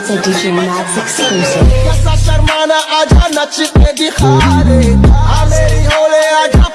It's a DJ Max exclusive. कैसा शर्माना आजा नच के दिखा दे आ मेरी होले आजा